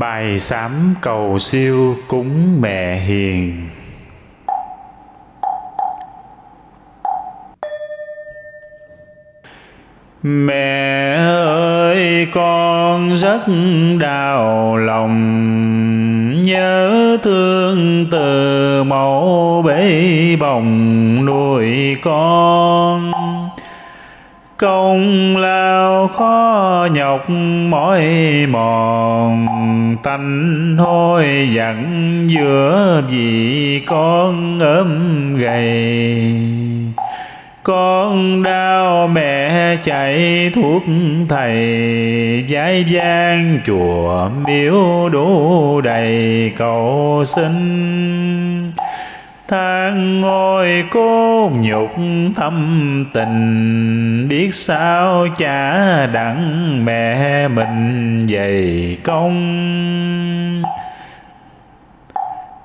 Bài sám cầu siêu cúng mẹ hiền. Mẹ ơi, con rất đau lòng. Nhớ thương từ mẫu bế bồng nuôi con công lao khó nhọc mỏi mòn tanh hôi dặn giữa vì con ốm gầy. Con đau mẹ chạy thuốc thầy giái gian chùa miếu đủ đầy cầu xin than ngồi cô nhục thâm tình, biết sao cha đặng mẹ mình dày công.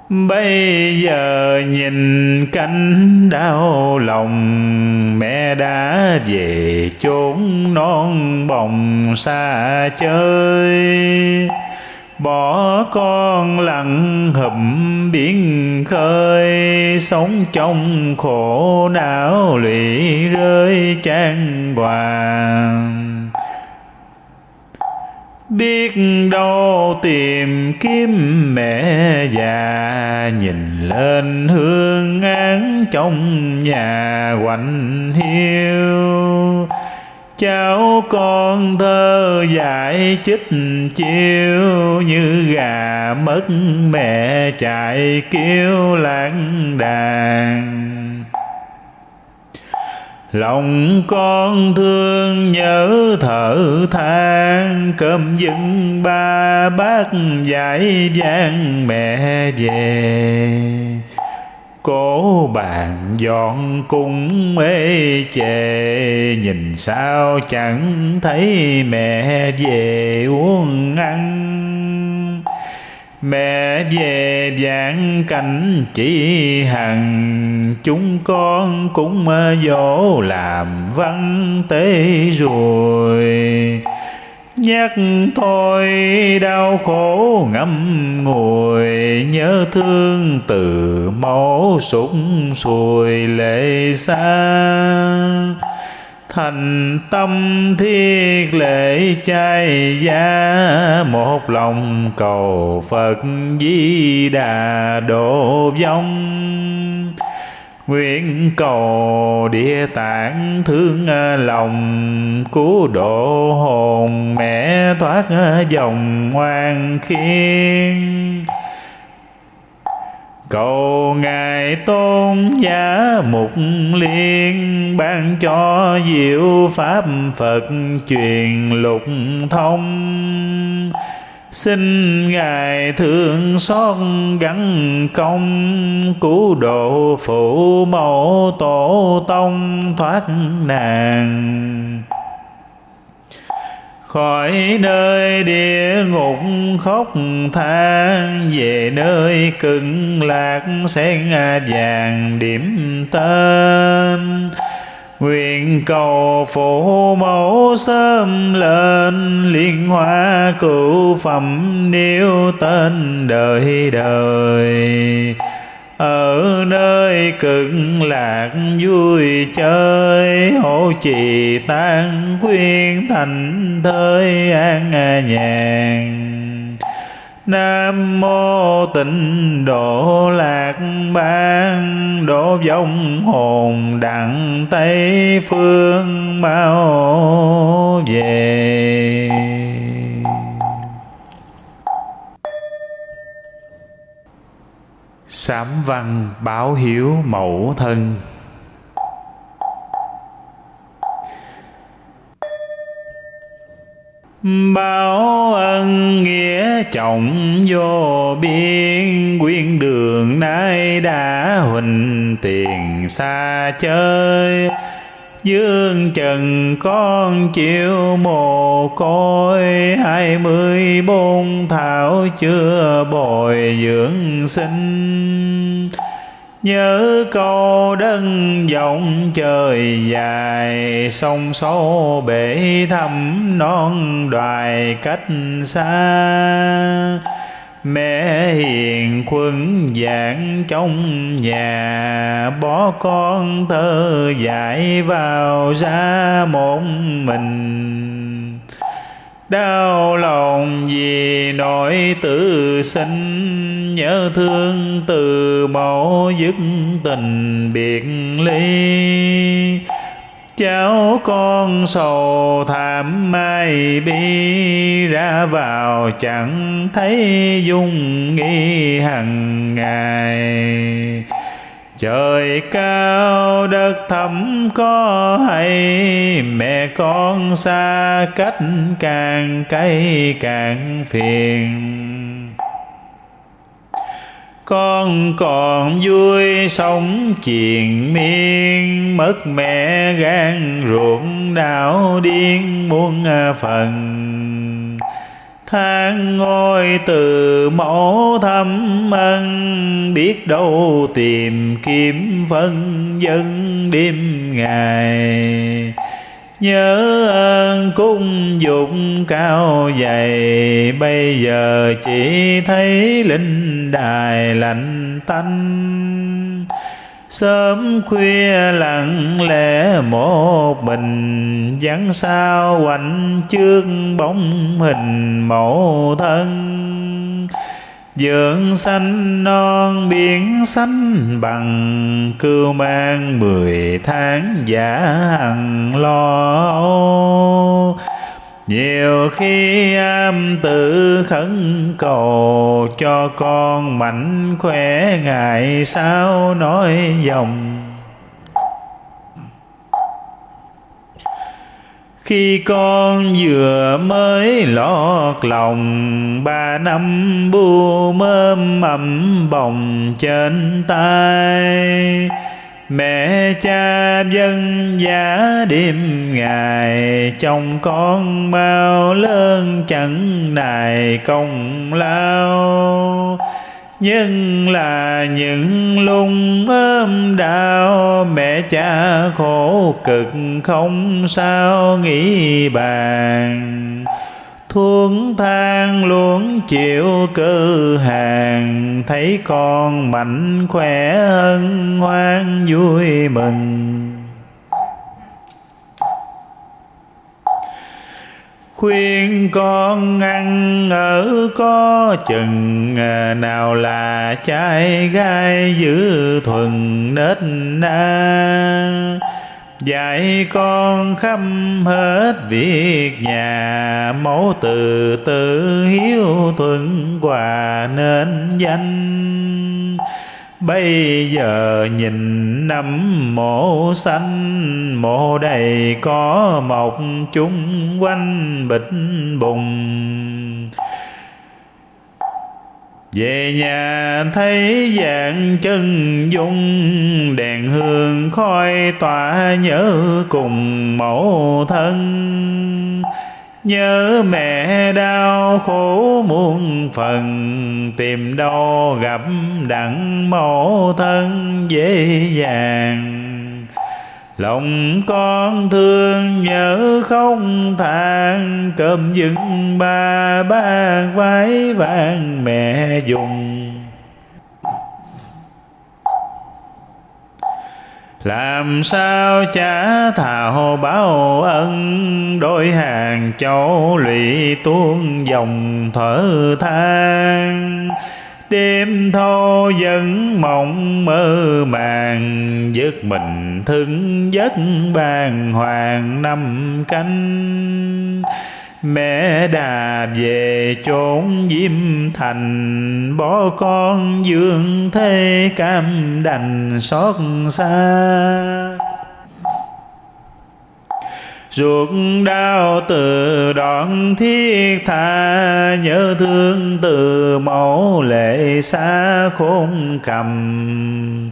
Bây giờ nhìn cánh đau lòng, Mẹ đã về chốn non bồng xa chơi. Bỏ con lặng hụm biển khơi, Sống trong khổ não lụy rơi chan hoàng Biết đâu tìm kiếm mẹ già, Nhìn lên hương án trong nhà quạnh hiu. Cháu con thơ dạy chích chiêu Như gà mất mẹ chạy kêu lãng đàn. Lòng con thương nhớ thở than, Cơm dưng ba bát dạy vang mẹ về. Cố bàn dọn cung mê chề Nhìn sao chẳng thấy mẹ về uống ăn. Mẹ về vạn cảnh chỉ hằng, Chúng con cũng dỗ làm văn tế rồi. Nhắc thôi đau khổ ngâm ngùi Nhớ thương từ máu súng sùi lệ xa. Thành tâm thiết lễ chay gia một lòng cầu phật di đà độ vong. Nguyện cầu địa tạng thương à, lòng Cứu độ hồn mẹ thoát à, dòng ngoan khiên Cầu Ngài Tôn Giá Mục Liên, ban cho diệu Pháp Phật truyền lục thông. Xin Ngài thương xót gắn công, cứu độ phụ mẫu tổ tông thoát nạn. Khỏi nơi địa ngục khóc than về nơi cực lạc sen vàng điểm tên nguyện cầu phụ mẫu sớm lên, liên hoa cửu phẩm nêu tên đời đời. Ở nơi cực lạc vui chơi hộ trì tan quyên thành thơi an nhàn. Nam mô tịnh độ lạc ban độ vong hồn đặng Tây phương mau về. Sám văn báo hiếu mẫu thân. Báo ân nghĩa trọng vô biên Quyên đường nay đã huỳnh tiền xa chơi. Dương trần con chịu mồ côi, hai mươi bốn thảo chưa bồi dưỡng sinh. Nhớ câu đơn vọng trời dài, Sông sâu bể thăm non đoài cách xa. Mẹ hiền quân giảng trong nhà Bỏ con thơ dạy vào ra một mình. Đau lòng vì nỗi tự sinh, Nhớ thương từ mẫu dứt tình biệt ly. Cháu con sầu thảm mai bi ra vào chẳng thấy dung nghi hằng ngày trời cao đất thẳm có hay, mẹ con xa cách càng cay càng phiền. Con còn vui sống triền miên, mất mẹ gan ruộng đảo điên muôn phần than ngôi từ mẫu thâm ân, biết đâu tìm kiếm vân dân đêm ngày. Nhớ ơn cung dụng cao dày, Bây giờ chỉ thấy linh đài lạnh tanh. Sớm khuya lặng lẽ một mình Vắng sao quạnh trước bóng hình mẫu thân. Dưỡng xanh non biển xanh bằng Cưu mang mười tháng giả hằng lo nhiều khi am tự khấn cầu Cho con mạnh khỏe ngày sau nói dòng? Khi con vừa mới lọt lòng, Ba năm bu mơm ẩm bồng trên tay. Mẹ cha dân giá đêm ngày Trong con mau lớn chẳng nài công lao. Nhưng là những lung ôm đau, mẹ cha khổ cực không sao nghĩ bàn thuốc thang luôn chịu cư hàng, thấy con mạnh khỏe hân hoan vui mừng. Khuyên con ăn ở có chừng à, nào là trai gai giữ thuần nết na dạy con khắp hết việc nhà, mẫu từ tự hiếu thuận quà nên danh. Bây giờ nhìn năm mộ xanh, Mộ đầy có mọc chung quanh bịch bùng. Về nhà thấy dạng chân dung, Đèn hương khói tỏa nhớ cùng mẫu thân. Nhớ mẹ đau khổ muôn phần, Tìm đâu gặp đặng mẫu thân dễ dàng. Lòng con thương nhớ không than, Cơm dừng ba ba vái vàng mẹ dùng. Làm sao trả thảo báo ân, đôi hàng châu lụy tuôn dòng thở than đêm thâu vẫn mộng mơ màng, giấc mình thương giấc bàn hoàng năm canh. Mẹ đà về chốn diêm thành, Bỏ con dương thế cam đành xót xa. Ruột đau từ đoạn thiết tha, Nhớ thương từ mẫu lệ xa khôn cầm.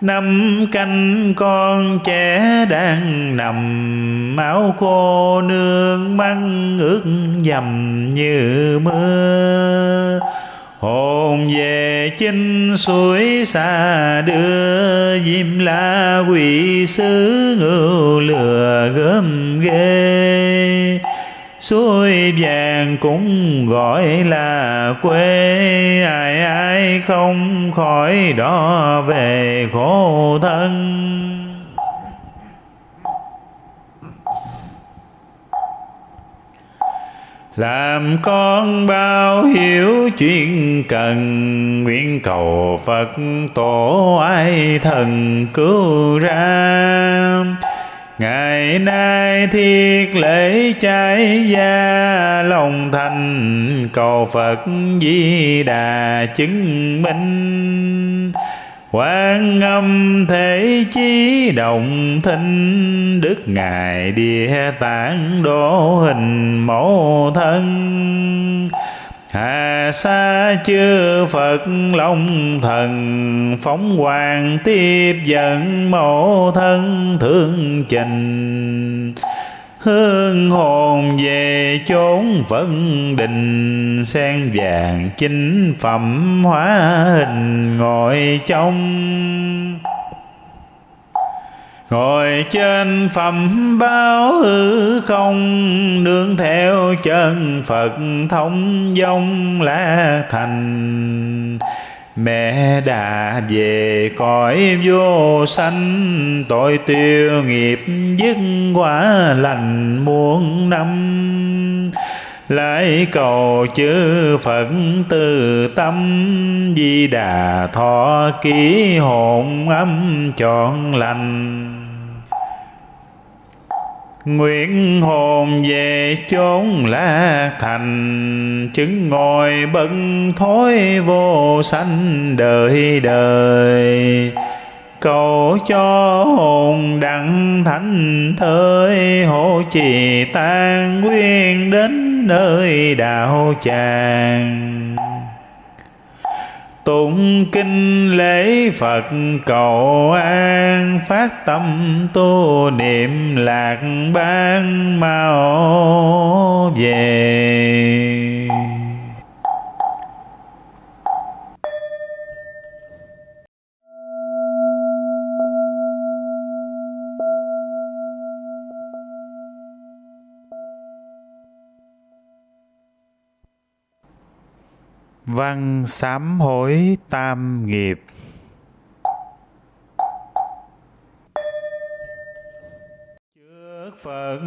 Năm canh con trẻ đang nằm máu khô nương măng ướt dầm như mưa. Hồn về chinh suối xa đưa diêm la quỷ sứ ngưu lừa gớm ghê. Suối vàng cũng gọi là quê. Ai ai không khỏi đó về khổ thân. Làm con bao hiểu chuyện cần, nguyện cầu phật tổ ai thần cứu ra. Ngày nay thiết lễ trái gia, lòng thành cầu phật di đà chứng minh. Quan âm thể chí động thinh, Đức Ngài địa tạng đô hình mẫu thân. Hà sa chư Phật Long thần, Phóng hoàng tiếp dẫn mẫu thân thương trình. Hương hồn về chốn vân đình, Sen vàng chính phẩm hóa hình ngồi trong. Ngồi trên phẩm báo hư không, Nương theo chân Phật thông dông lá thành. Mẹ đã về cõi vô sanh, Tội tiêu nghiệp dứt quả lành muôn năm. Lại cầu chư Phật từ tâm, Di Đà thọ ký hồn âm trọn lành. Nguyện hồn về chốn la thành, Chứng ngồi bận thối vô sanh đời đời. Cầu cho hồn đặng thánh thơi Hộ trì tan nguyên đến nơi đạo tràng. Tụng kinh lễ Phật cầu an Phát tâm tu niệm lạc ban mau về. Văn sám hối tam nghiệp. Trước Phật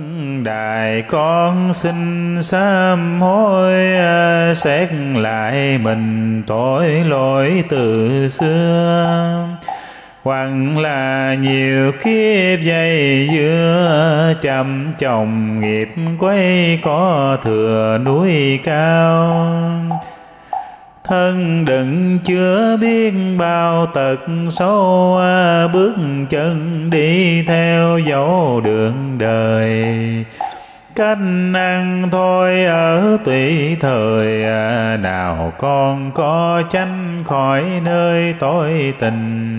Đại con xin sám hối à, Xét lại mình tội lỗi từ xưa. Hoặc là nhiều kiếp dây dưa chậm chồng nghiệp quay có thừa núi cao thân đừng chưa biết bao tật xấu bước chân đi theo dấu đường đời. Cách ăn thôi ở tùy thời à, nào con có tránh khỏi nơi tối tình.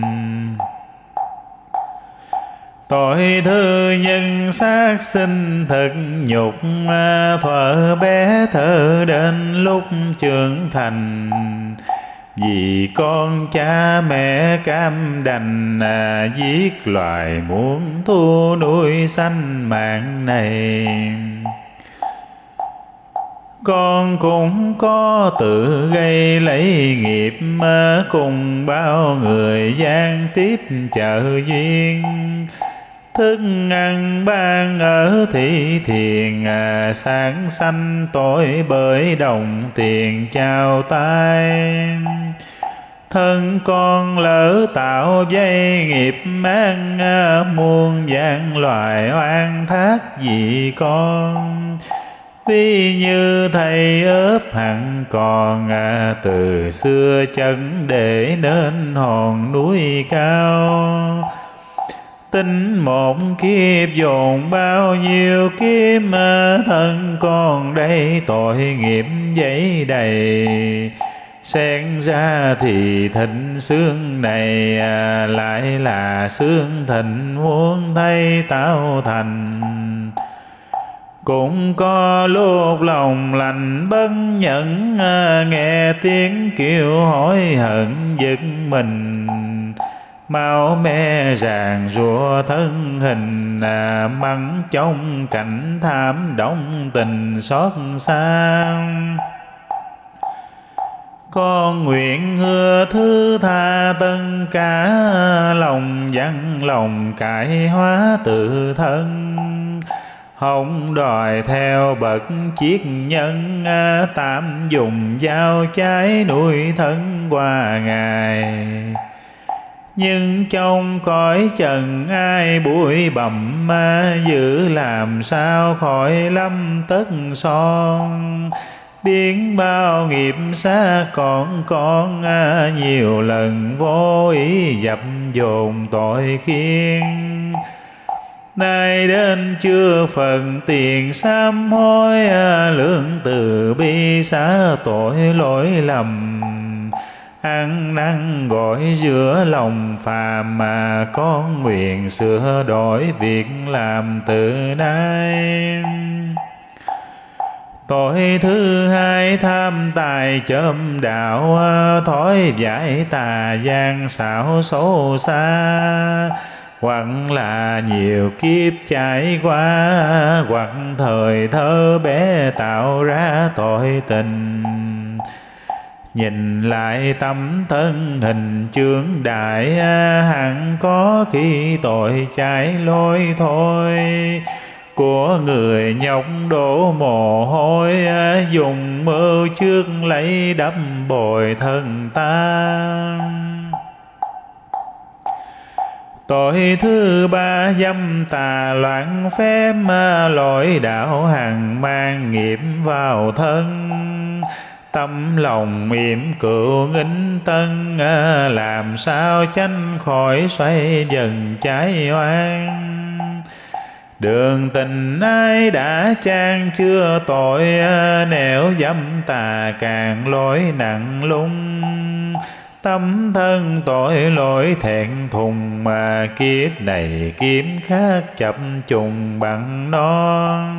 Tội thư nhân sát sinh thực nhục à, Thuở bé thơ đến lúc trưởng thành. Vì con cha mẹ cam đành à, Giết loài muốn thu nuôi sanh mạng này. Con cũng có tự gây lấy nghiệp à, cùng bao người gian tiếp chợ duyên thức ăn ban ở thị thiền à, sáng sanh tội bởi đồng tiền trao tay. Thân con lỡ tạo dây nghiệp mang à, muôn dạng loài oan thác vì con. Vì như thầy ớp hẳn còn à, từ xưa chân để nên hòn núi cao. Tính một kiếp dồn bao nhiêu kiếp mà thân con đây tội nghiệp giấy đầy. Xen ra thì thịnh xương này à, lại là xương thịnh muốn thay tạo thành. Cũng có lúc lòng lành bất nhẫn à, nghe tiếng kêu hối hận giật mình mau mê ràng rùa thân hình à, mắng trong cảnh tham động tình xót xa. Con nguyện hứa thứ tha tân cả lòng văn lòng cải hóa tự thân. Không đòi theo bậc chiết nhân à, tạm dùng dao trái nuôi thân qua ngày nhưng trong cõi trần ai bụi bặm ma giữ làm sao khỏi lâm tất son? Biến bao nghiệp xa còn con nhiều lần vô ý dập dồn tội khiên. Nay đến chưa phần tiền sám hối à, lương từ bi xá tội lỗi lầm ăn năn gọi giữa lòng phàm mà con nguyện sửa đổi việc làm từ nay. Tội thứ hai tham tài châm đạo, Thói giải tà gian xảo xấu xa. Hoặc là nhiều kiếp trải qua Hoặc thời thơ bé tạo ra tội tình. Nhìn lại tâm thân hình chướng đại, Hẳn có khi tội trái lối thôi. Của người nhọc đổ mồ hôi, dùng mơ trước lấy đắp bồi thân ta. Tội thứ ba dâm tà loạn phép, lỗi đạo hàng mang nghiệp vào thân. Tâm lòng mỉm cựu nghinh tân à, Làm sao tránh khỏi xoay dần trái oan. Đường tình ai đã trang chưa tội à, Nẻo dâm tà càng lỗi nặng lung. Tâm thân tội lỗi thẹn thùng, Mà kiếp này kiếm khác chập trùng bằng non.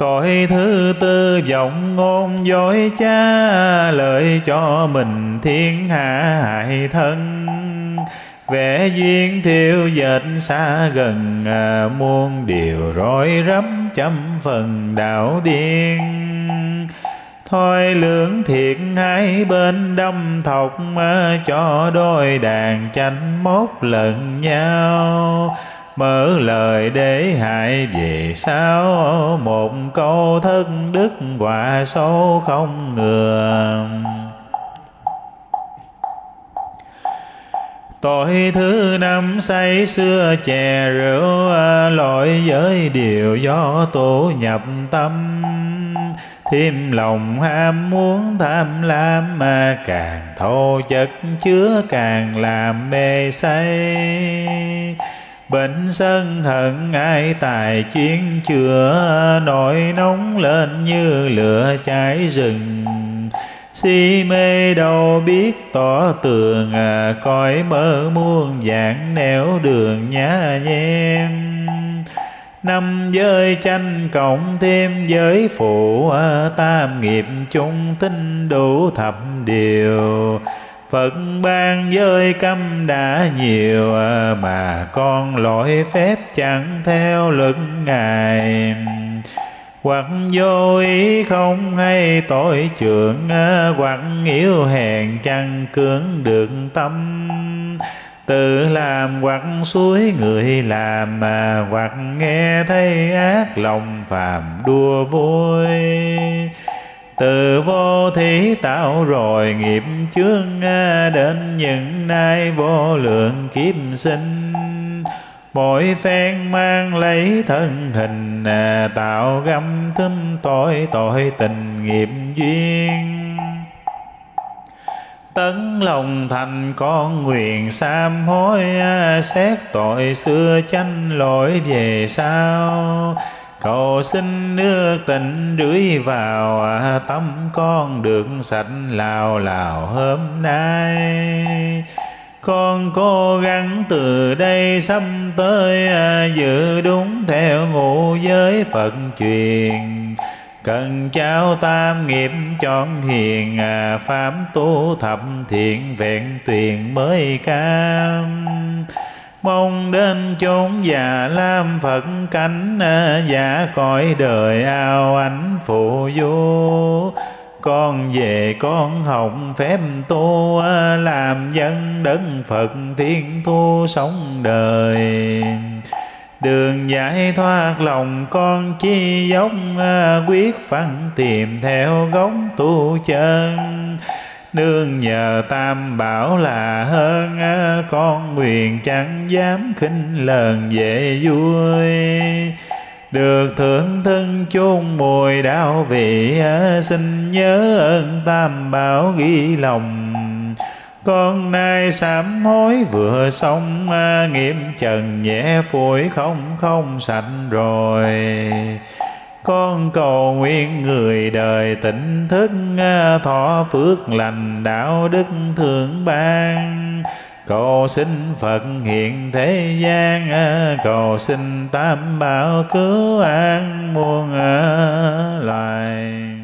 Tội thứ tư vọng ngôn dối cha Lợi cho mình thiên hạ hại thân. Vẽ duyên thiêu dệt xa gần à, muôn điều rối rắm trăm phần đạo điên. Thôi lưỡng thiệt hai bên đâm thọc à, cho đôi đàn tranh mốt lần nhau mở lời để hại về sao? Một câu thất đức quả số không ngừa. Tội thứ năm say xưa chè rượu, Lỗi giới điều do tổ nhập tâm. Thêm lòng ham muốn tham lam, Mà càng thô chất chứa càng làm mê say. Bệnh sân hận ai tài chuyên chữa Nổi nóng lên như lửa cháy rừng. Si mê đâu biết tỏ tường à, coi mơ muôn dạng nẻo đường nhã nhem. Năm giới tranh cộng thêm giới phụ à, tam nghiệp chung tinh đủ thập điều. Phật ban giới câm đã nhiều, mà con lỗi phép chẳng theo lực Ngài. Hoặc vô ý không hay tội trưởng hoặc yếu hèn chẳng cưỡng được tâm. Tự làm hoặc suối người làm, mà hoặc nghe thấy ác lòng phàm đua vui từ vô thí tạo rồi nghiệp chướng đến những nay vô lượng kiếp sinh. Mỗi phen mang lấy thân hình à, tạo găm thâm tội tội tình nghiệp duyên. Tấn lòng thành con nguyện sám hối à, xét tội xưa chanh lỗi về sau cầu xin nước tình rưới vào, tâm con được sạch lào lào hôm nay. Con cố gắng từ đây sắp tới, giữ đúng theo ngũ giới phật truyền. Cần trao tam nghiệp chọn hiền, pháp tu thập thiện vẹn tuyền mới cam mong đến chốn già lam phật cánh à, giả cõi đời ao ánh phụ vô con về con học phép tu à, làm dân đấng phật thiên thu sống đời. Đường giải thoát lòng con chi giống à, quyết phăng tìm theo gốc tu chân nương nhờ tam bảo là hơn con nguyện chẳng dám khinh lờn dễ vui. Được thưởng thân chôn mùi đạo vị xin nhớ ơn tam bảo ghi lòng. Con nay sám hối vừa xong nghiêm trần nhẹ phổi không không sạch rồi con cầu nguyện người đời tỉnh thức, thọ phước lành, đạo đức thượng ban. Cầu xin phật hiện thế gian, cầu xin tam bảo cứu an muôn loài